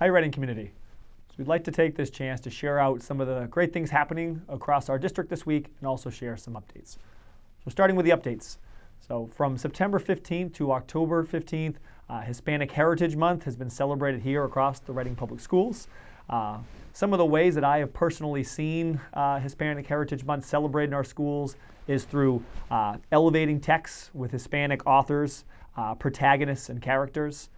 Hi, Reading community. So we'd like to take this chance to share out some of the great things happening across our district this week and also share some updates. So starting with the updates. So from September 15th to October 15th, uh, Hispanic Heritage Month has been celebrated here across the Reading Public Schools. Uh, some of the ways that I have personally seen uh, Hispanic Heritage Month celebrated in our schools is through uh, elevating texts with Hispanic authors, uh, protagonists, and characters,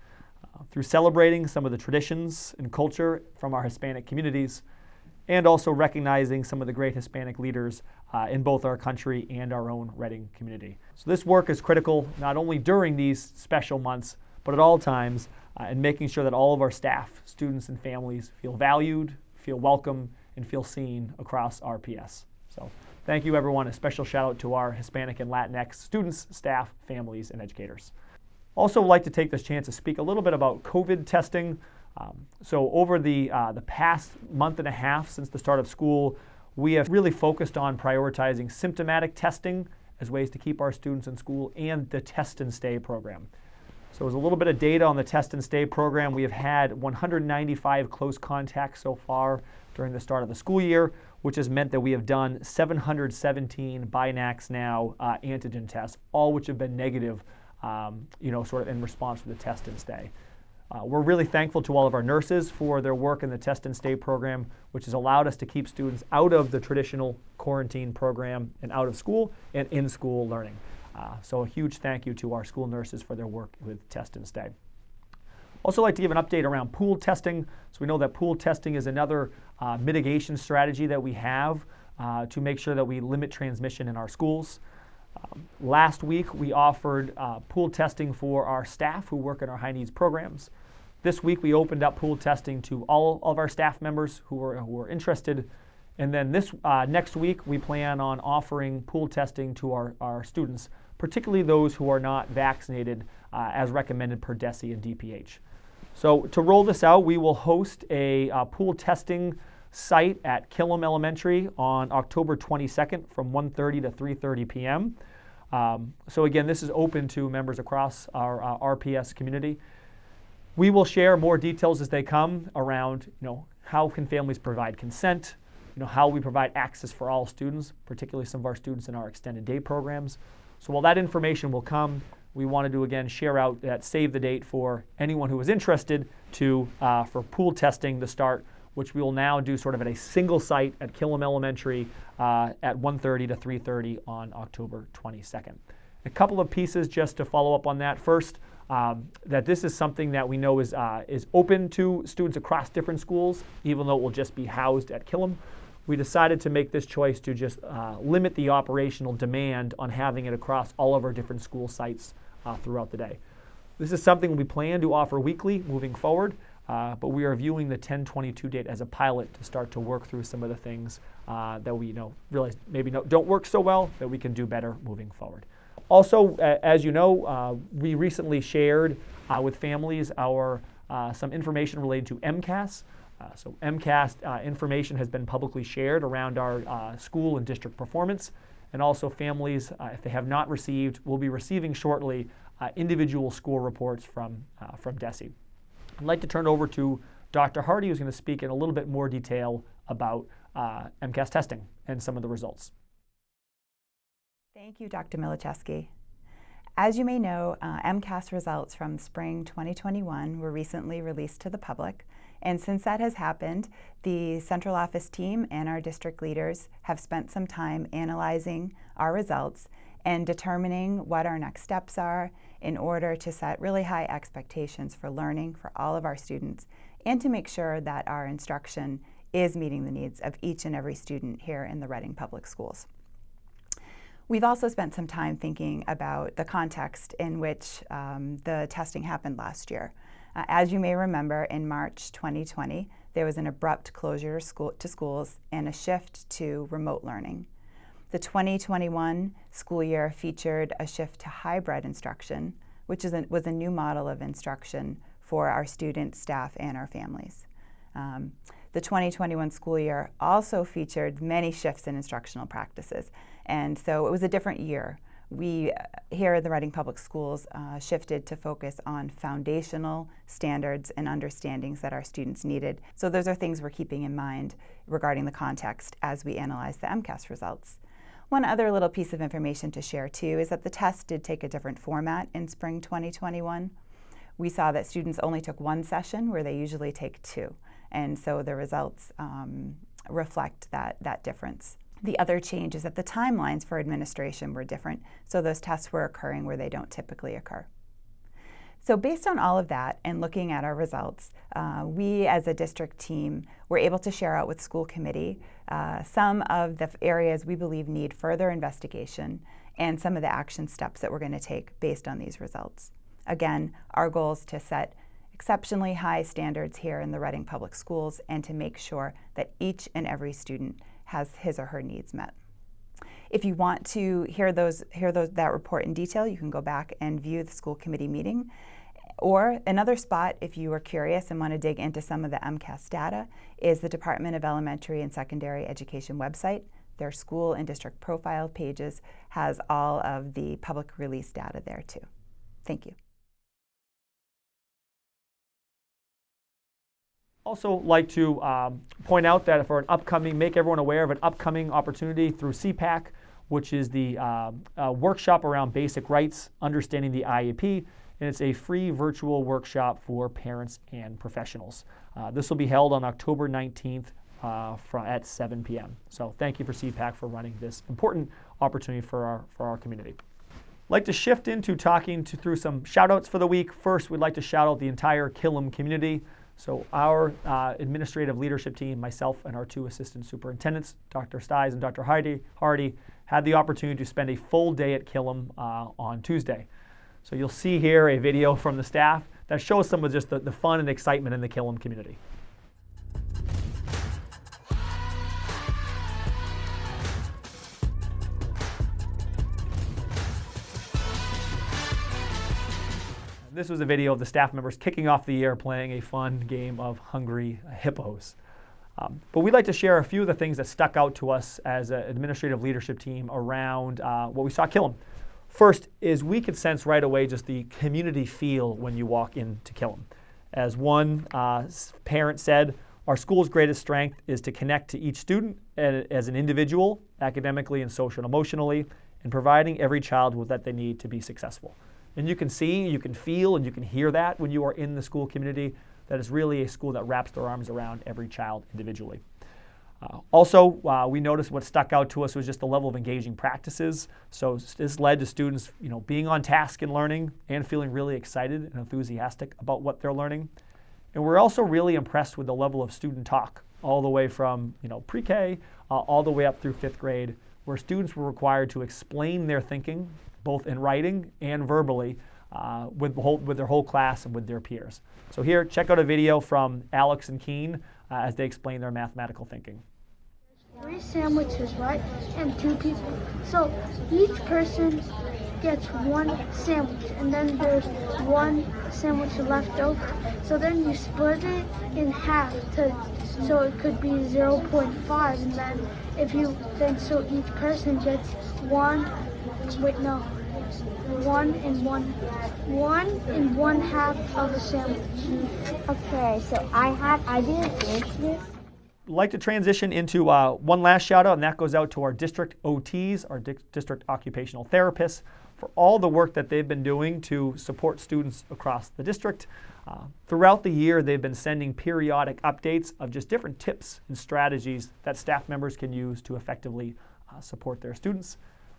through celebrating some of the traditions and culture from our Hispanic communities, and also recognizing some of the great Hispanic leaders uh, in both our country and our own Reading community. So this work is critical not only during these special months, but at all times uh, in making sure that all of our staff, students, and families feel valued, feel welcome, and feel seen across RPS. So thank you everyone. A special shout out to our Hispanic and Latinx students, staff, families, and educators. Also like to take this chance to speak a little bit about COVID testing. Um, so over the, uh, the past month and a half since the start of school, we have really focused on prioritizing symptomatic testing as ways to keep our students in school and the test and stay program. So as a little bit of data on the test and stay program, we have had 195 close contacts so far during the start of the school year, which has meant that we have done 717 BinaxNOW uh, antigen tests, all which have been negative, um, you know, sort of in response to the test and stay. Uh, we're really thankful to all of our nurses for their work in the test and stay program, which has allowed us to keep students out of the traditional quarantine program and out of school and in school learning. Uh, so a huge thank you to our school nurses for their work with test and stay. Also like to give an update around pool testing. So we know that pool testing is another uh, mitigation strategy that we have uh, to make sure that we limit transmission in our schools. Um, last week, we offered uh, pool testing for our staff who work in our high needs programs. This week, we opened up pool testing to all of our staff members who were, who were interested. And then this uh, next week, we plan on offering pool testing to our, our students, particularly those who are not vaccinated uh, as recommended per DESE and DPH. So to roll this out, we will host a uh, pool testing site at Killam Elementary on October 22nd from 1.30 to 3.30 p.m. Um, so again, this is open to members across our uh, RPS community. We will share more details as they come around, you know, how can families provide consent, you know, how we provide access for all students, particularly some of our students in our extended day programs. So while that information will come, we wanted to again share out that save the date for anyone who is interested to uh, for pool testing to start which we will now do sort of at a single site at Killam Elementary uh, at 1.30 to 3.30 on October 22nd. A couple of pieces just to follow up on that. First, um, that this is something that we know is, uh, is open to students across different schools, even though it will just be housed at Killam. We decided to make this choice to just uh, limit the operational demand on having it across all of our different school sites uh, throughout the day. This is something we plan to offer weekly moving forward. Uh, but we are viewing the 1022 date as a pilot to start to work through some of the things uh, that we you know realize maybe no, don't work so well that we can do better moving forward. Also, uh, as you know, uh, we recently shared uh, with families our uh, some information related to MCAS. so MCAS information has been publicly shared around our school and district performance, and also families, if they have not received, will be receiving shortly individual school reports from from DESE. I'd like to turn over to Dr. Hardy, who's going to speak in a little bit more detail about uh, MCAS testing and some of the results. Thank you, Dr. Milaschewski. As you may know, uh, MCAS results from spring 2021 were recently released to the public. And since that has happened, the central office team and our district leaders have spent some time analyzing our results and determining what our next steps are in order to set really high expectations for learning for all of our students and to make sure that our instruction is meeting the needs of each and every student here in the Reading Public Schools. We've also spent some time thinking about the context in which um, the testing happened last year. Uh, as you may remember, in March 2020, there was an abrupt closure school, to schools and a shift to remote learning. The 2021 school year featured a shift to hybrid instruction, which a, was a new model of instruction for our students, staff, and our families. Um, the 2021 school year also featured many shifts in instructional practices, and so it was a different year we uh, here at the Reading Public Schools uh, shifted to focus on foundational standards and understandings that our students needed. So those are things we're keeping in mind regarding the context as we analyze the MCAS results. One other little piece of information to share too is that the test did take a different format in spring 2021. We saw that students only took one session where they usually take two. And so the results um, reflect that, that difference. The other change is that the timelines for administration were different, so those tests were occurring where they don't typically occur. So based on all of that and looking at our results, uh, we as a district team were able to share out with school committee uh, some of the areas we believe need further investigation and some of the action steps that we're going to take based on these results. Again, our goal is to set exceptionally high standards here in the Reading Public Schools and to make sure that each and every student has his or her needs met. If you want to hear those hear those that report in detail, you can go back and view the school committee meeting. Or another spot, if you are curious and want to dig into some of the MCAS data, is the Department of Elementary and Secondary Education website. Their school and district profile pages has all of the public release data there too. Thank you. Also like to um, point out that for an upcoming, make everyone aware of an upcoming opportunity through CPAC, which is the uh, uh, workshop around basic rights, understanding the IEP, and it's a free virtual workshop for parents and professionals. Uh, this will be held on October 19th uh, at 7 p.m. So thank you for CPAC for running this important opportunity for our, for our community. I'd like to shift into talking to, through some shout outs for the week. First, we'd like to shout out the entire Killam community. So our uh, administrative leadership team, myself and our two assistant superintendents, Dr. Sties and Dr. Hardy, Hardy, had the opportunity to spend a full day at Killam uh, on Tuesday. So you'll see here a video from the staff that shows some of just the, the fun and excitement in the Killam community. This was a video of the staff members kicking off the year playing a fun game of Hungry Hippos. Um, but we'd like to share a few of the things that stuck out to us as an administrative leadership team around uh, what we saw Killam. First is we could sense right away just the community feel when you walk into Killam. As one uh, parent said, our school's greatest strength is to connect to each student as an individual, academically and social and emotionally, and providing every child with what they need to be successful. And you can see, you can feel, and you can hear that when you are in the school community, that is really a school that wraps their arms around every child individually. Uh, also, uh, we noticed what stuck out to us was just the level of engaging practices. So this led to students, you know, being on task and learning and feeling really excited and enthusiastic about what they're learning. And we're also really impressed with the level of student talk, all the way from, you know, pre-K uh, all the way up through fifth grade, where students were required to explain their thinking both in writing and verbally, uh, with, whole, with their whole class and with their peers. So here, check out a video from Alex and Keen uh, as they explain their mathematical thinking. Three sandwiches, right? And two people. So each person gets one sandwich and then there's one sandwich left over. So then you split it in half to so it could be 0.5 and then if you then so each person gets one wait no one and one, one and one half of a sandwich. Okay, so I had I didn't answer like to transition into uh, one last shout out, and that goes out to our district OTs, our di district occupational therapists, for all the work that they've been doing to support students across the district. Uh, throughout the year, they've been sending periodic updates of just different tips and strategies that staff members can use to effectively uh, support their students.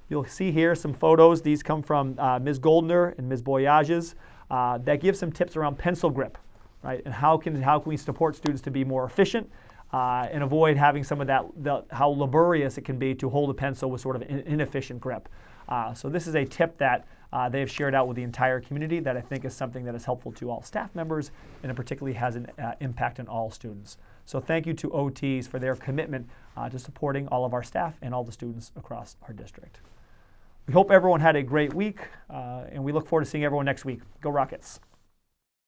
You'll see here some photos. These come from uh, Ms. Goldner and Ms. Boyages uh, that give some tips around pencil grip, right? And how can, how can we support students to be more efficient uh, and avoid having some of that, the, how laborious it can be to hold a pencil with sort of an inefficient grip. Uh, so this is a tip that uh, they have shared out with the entire community that I think is something that is helpful to all staff members and it particularly has an uh, impact on all students. So thank you to OTs for their commitment to supporting all of our staff and all the students across our district. We hope everyone had a great week, uh, and we look forward to seeing everyone next week. Go Rockets!